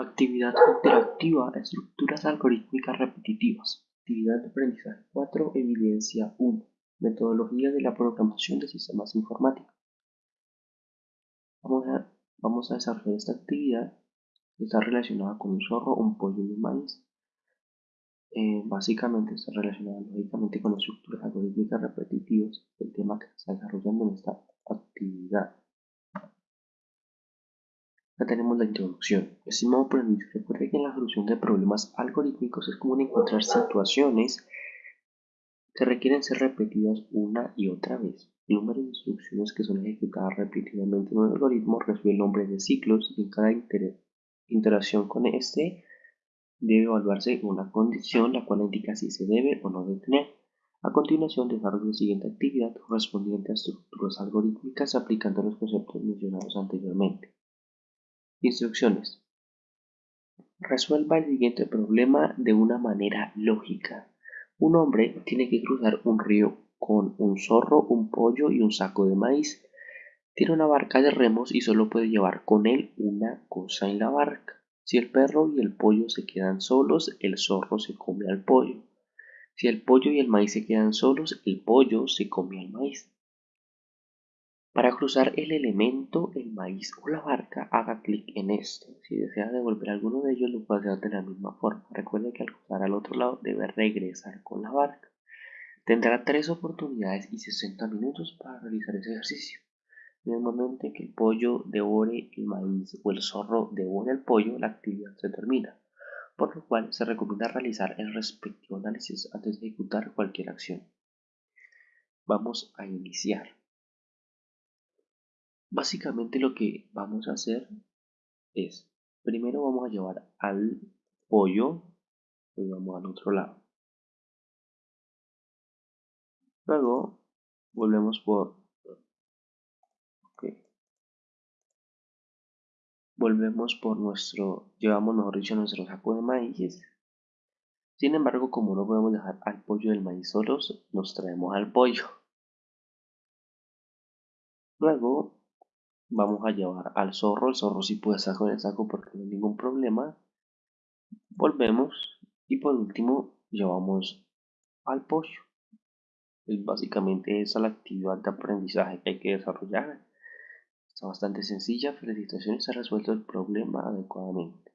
Actividad interactiva, estructuras algorítmicas repetitivas. Actividad de aprendizaje 4, evidencia 1. Metodología de la programación de sistemas informáticos. Vamos a, desarrollar esta actividad que está relacionada con un zorro, un pollo y un maíz. Eh, básicamente está relacionada lógicamente con estructuras algorítmicas repetitivas, el tema que se está desarrollando en esta tenemos la introducción. Estimado aprendiz, recuerde que en la solución de problemas algorítmicos es común encontrar situaciones que requieren ser repetidas una y otra vez. El número de instrucciones que son ejecutadas repetidamente en un algoritmo recibe el nombre de ciclos y en cada interacción con este debe evaluarse una condición la cual indica si se debe o no detener. A continuación desarrolla la siguiente actividad correspondiente a estructuras algorítmicas aplicando los conceptos mencionados anteriormente. Instrucciones. Resuelva el siguiente problema de una manera lógica. Un hombre tiene que cruzar un río con un zorro, un pollo y un saco de maíz. Tiene una barca de remos y solo puede llevar con él una cosa en la barca. Si el perro y el pollo se quedan solos, el zorro se come al pollo. Si el pollo y el maíz se quedan solos, el pollo se come al maíz. Para cruzar el elemento, el maíz o la barca, haga clic en este. Si desea devolver alguno de ellos, lo puede hacer de la misma forma. Recuerde que al cruzar al otro lado debe regresar con la barca. Tendrá tres oportunidades y 60 minutos para realizar ese ejercicio. En el momento en que el pollo devore el maíz o el zorro devore el pollo, la actividad se termina, por lo cual se recomienda realizar el respectivo análisis antes de ejecutar cualquier acción. Vamos a iniciar. Básicamente lo que vamos a hacer es, primero vamos a llevar al pollo, y vamos al otro lado. Luego volvemos por volvemos por nuestro, llevamos mejor nuestro saco de maíz. Sin embargo, como no podemos dejar al pollo del maíz solos, nos traemos al pollo. Luego vamos a llevar al zorro, el zorro sí puede estar con el saco porque no hay ningún problema. Volvemos y por último llevamos al pollo. Es básicamente esa la actividad de aprendizaje que hay que desarrollar. Está bastante sencilla, felicitaciones, ha resuelto el problema adecuadamente.